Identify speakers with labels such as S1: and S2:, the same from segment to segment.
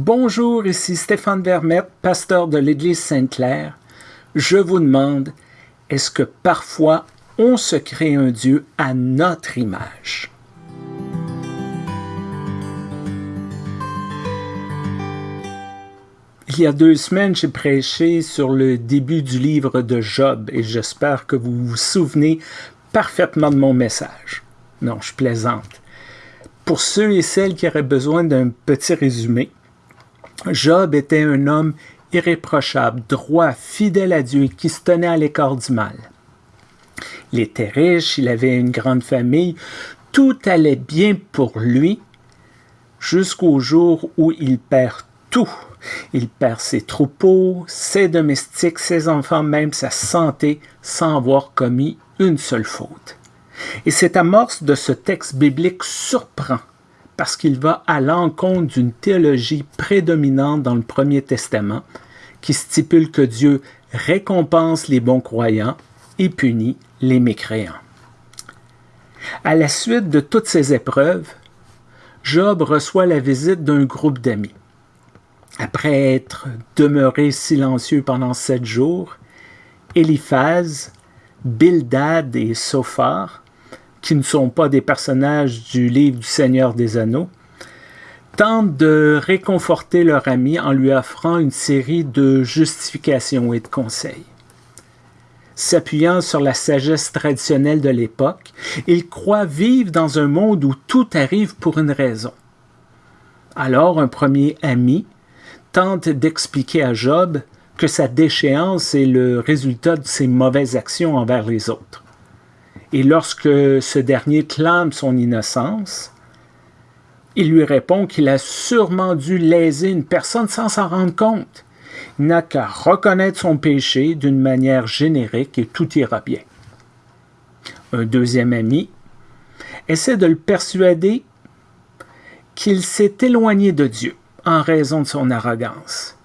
S1: Bonjour, ici Stéphane Vermette, pasteur de l'Église Sainte-Claire. Je vous demande, est-ce que parfois on se crée un Dieu à notre image? Il y a deux semaines, j'ai prêché sur le début du livre de Job et j'espère que vous vous souvenez parfaitement de mon message. Non, je plaisante. Pour ceux et celles qui auraient besoin d'un petit résumé, Job était un homme irréprochable, droit, fidèle à Dieu qui se tenait à l'écart du mal. Il était riche, il avait une grande famille, tout allait bien pour lui jusqu'au jour où il perd tout. Il perd ses troupeaux, ses domestiques, ses enfants, même sa santé, sans avoir commis une seule faute. Et cette amorce de ce texte biblique surprend parce qu'il va à l'encontre d'une théologie prédominante dans le Premier Testament qui stipule que Dieu récompense les bons croyants et punit les mécréants. À la suite de toutes ces épreuves, Job reçoit la visite d'un groupe d'amis. Après être demeuré silencieux pendant sept jours, Eliphaz, Bildad et Sophar qui ne sont pas des personnages du livre du Seigneur des Anneaux, tentent de réconforter leur ami en lui offrant une série de justifications et de conseils. S'appuyant sur la sagesse traditionnelle de l'époque, ils croient vivre dans un monde où tout arrive pour une raison. Alors un premier ami tente d'expliquer à Job que sa déchéance est le résultat de ses mauvaises actions envers les autres. Et lorsque ce dernier clame son innocence, il lui répond qu'il a sûrement dû léser une personne sans s'en rendre compte. Il n'a qu'à reconnaître son péché d'une manière générique et tout ira bien. Un deuxième ami essaie de le persuader qu'il s'est éloigné de Dieu en raison de son arrogance.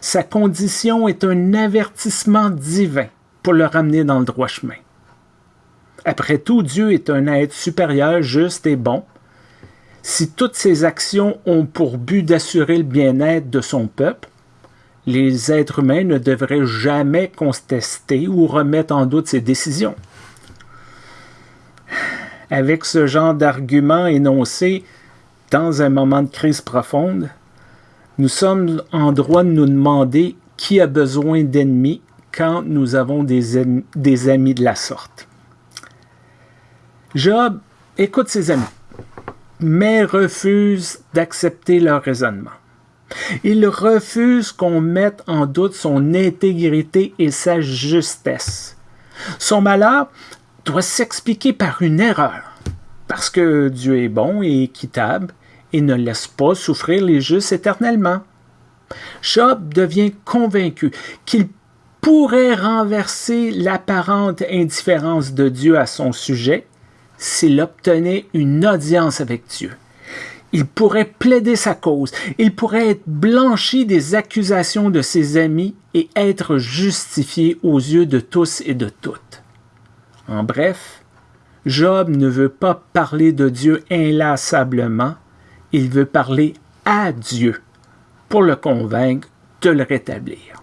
S1: Sa condition est un avertissement divin pour le ramener dans le droit chemin. Après tout, Dieu est un être supérieur, juste et bon. Si toutes ses actions ont pour but d'assurer le bien-être de son peuple, les êtres humains ne devraient jamais contester ou remettre en doute ses décisions. Avec ce genre d'arguments énoncés dans un moment de crise profonde, nous sommes en droit de nous demander qui a besoin d'ennemis quand nous avons des, des amis de la sorte. Job écoute ses amis, mais refuse d'accepter leur raisonnement. Il refuse qu'on mette en doute son intégrité et sa justesse. Son malheur doit s'expliquer par une erreur, parce que Dieu est bon et équitable et ne laisse pas souffrir les justes éternellement. Job devient convaincu qu'il pourrait renverser l'apparente indifférence de Dieu à son sujet s'il obtenait une audience avec Dieu. Il pourrait plaider sa cause, il pourrait être blanchi des accusations de ses amis et être justifié aux yeux de tous et de toutes. En bref, Job ne veut pas parler de Dieu inlassablement, il veut parler à Dieu pour le convaincre de le rétablir.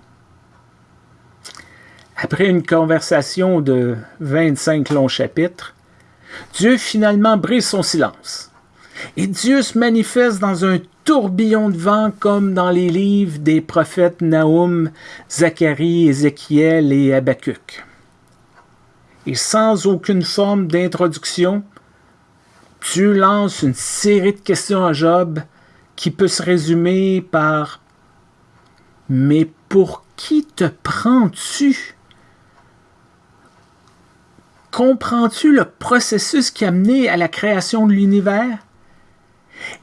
S1: Après une conversation de 25 longs chapitres, Dieu finalement brise son silence. Et Dieu se manifeste dans un tourbillon de vent comme dans les livres des prophètes Naoum, Zacharie, Ézéchiel et Habacuc. Et sans aucune forme d'introduction, Dieu lance une série de questions à Job qui peut se résumer par Mais pour qui te prends-tu? Comprends-tu le processus qui a mené à la création de l'univers?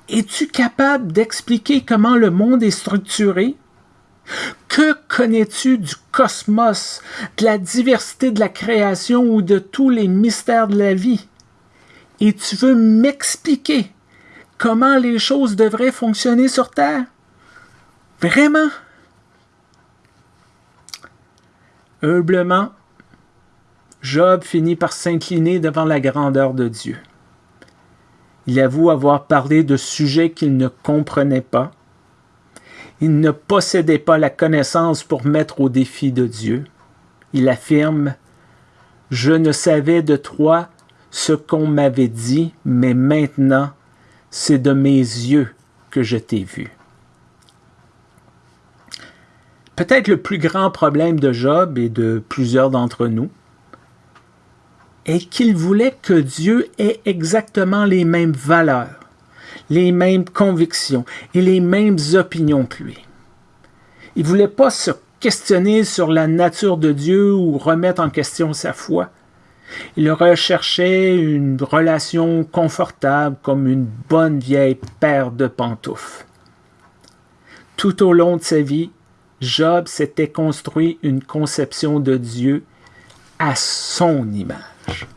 S1: Es-tu capable d'expliquer comment le monde est structuré? Que connais-tu du cosmos, de la diversité de la création ou de tous les mystères de la vie? Et tu veux m'expliquer comment les choses devraient fonctionner sur Terre? Vraiment? Humblement, Job finit par s'incliner devant la grandeur de Dieu. Il avoue avoir parlé de sujets qu'il ne comprenait pas, Il ne possédait pas la connaissance pour mettre au défi de Dieu. Il affirme Je ne savais de toi ce qu'on m'avait dit, mais maintenant c'est de mes yeux que je t'ai vu. Peut-être le plus grand problème de Job et de plusieurs d'entre nous est qu'il voulait que Dieu ait exactement les mêmes valeurs, les mêmes convictions et les mêmes opinions que lui. Il ne voulait pas se questionner sur la nature de Dieu ou remettre en question sa foi. Il recherchait une relation confortable comme une bonne vieille paire de pantoufles. Tout au long de sa vie, Job s'était construit une conception de Dieu à son image.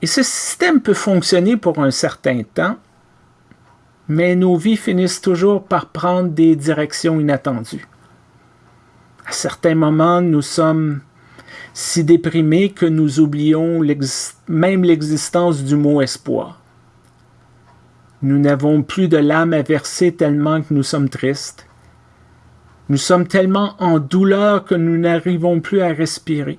S1: Et ce système peut fonctionner pour un certain temps, mais nos vies finissent toujours par prendre des directions inattendues. À certains moments, nous sommes si déprimés que nous oublions même l'existence du mot espoir. Nous n'avons plus de l'âme à verser tellement que nous sommes tristes. Nous sommes tellement en douleur que nous n'arrivons plus à respirer.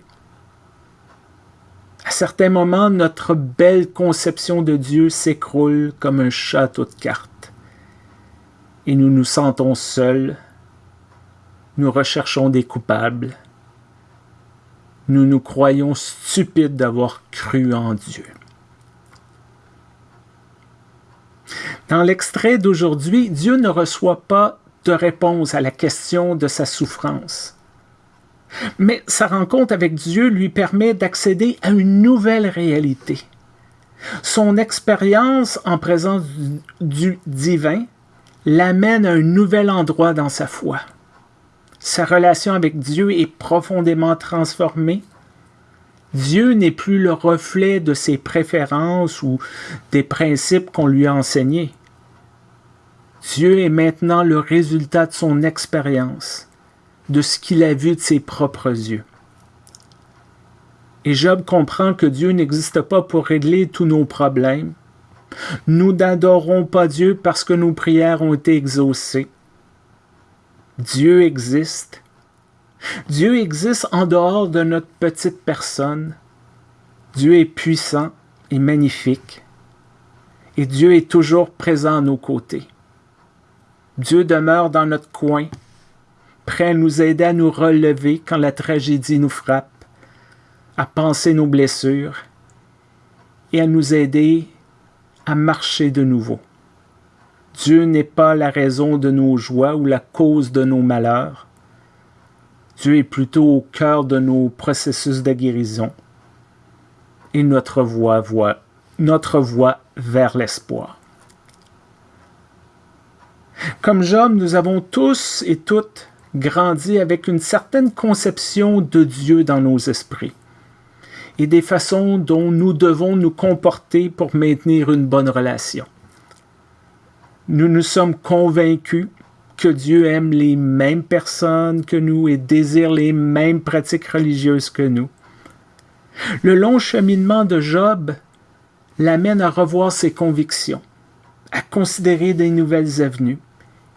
S1: À certains moments, notre belle conception de Dieu s'écroule comme un château de cartes. Et nous nous sentons seuls. Nous recherchons des coupables nous nous croyons stupides d'avoir cru en Dieu. Dans l'extrait d'aujourd'hui, Dieu ne reçoit pas de réponse à la question de sa souffrance. Mais sa rencontre avec Dieu lui permet d'accéder à une nouvelle réalité. Son expérience en présence du divin l'amène à un nouvel endroit dans sa foi. Sa relation avec Dieu est profondément transformée. Dieu n'est plus le reflet de ses préférences ou des principes qu'on lui a enseignés. Dieu est maintenant le résultat de son expérience, de ce qu'il a vu de ses propres yeux. Et Job comprend que Dieu n'existe pas pour régler tous nos problèmes. Nous n'adorons pas Dieu parce que nos prières ont été exaucées. Dieu existe. Dieu existe en dehors de notre petite personne. Dieu est puissant et magnifique. Et Dieu est toujours présent à nos côtés. Dieu demeure dans notre coin, prêt à nous aider à nous relever quand la tragédie nous frappe, à penser nos blessures et à nous aider à marcher de nouveau. Dieu n'est pas la raison de nos joies ou la cause de nos malheurs. Dieu est plutôt au cœur de nos processus de guérison et notre voie, notre voie vers l'espoir. Comme Job, nous avons tous et toutes grandi avec une certaine conception de Dieu dans nos esprits et des façons dont nous devons nous comporter pour maintenir une bonne relation. Nous nous sommes convaincus que Dieu aime les mêmes personnes que nous et désire les mêmes pratiques religieuses que nous. Le long cheminement de Job l'amène à revoir ses convictions, à considérer des nouvelles avenues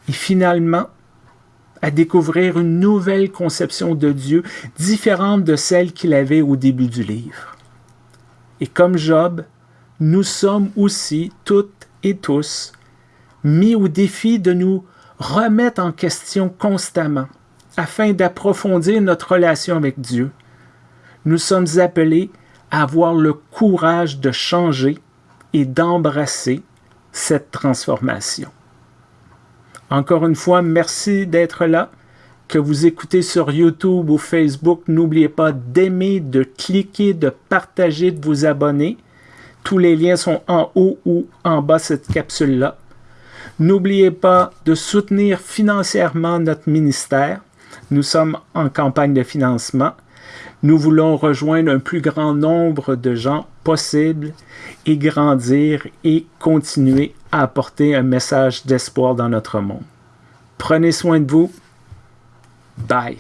S1: et finalement à découvrir une nouvelle conception de Dieu différente de celle qu'il avait au début du livre. Et comme Job, nous sommes aussi toutes et tous mis au défi de nous remettre en question constamment afin d'approfondir notre relation avec Dieu. Nous sommes appelés à avoir le courage de changer et d'embrasser cette transformation. Encore une fois, merci d'être là. Que vous écoutez sur YouTube ou Facebook, n'oubliez pas d'aimer, de cliquer, de partager, de vous abonner. Tous les liens sont en haut ou en bas cette capsule-là. N'oubliez pas de soutenir financièrement notre ministère. Nous sommes en campagne de financement. Nous voulons rejoindre un plus grand nombre de gens possible et grandir et continuer à apporter un message d'espoir dans notre monde. Prenez soin de vous. Bye.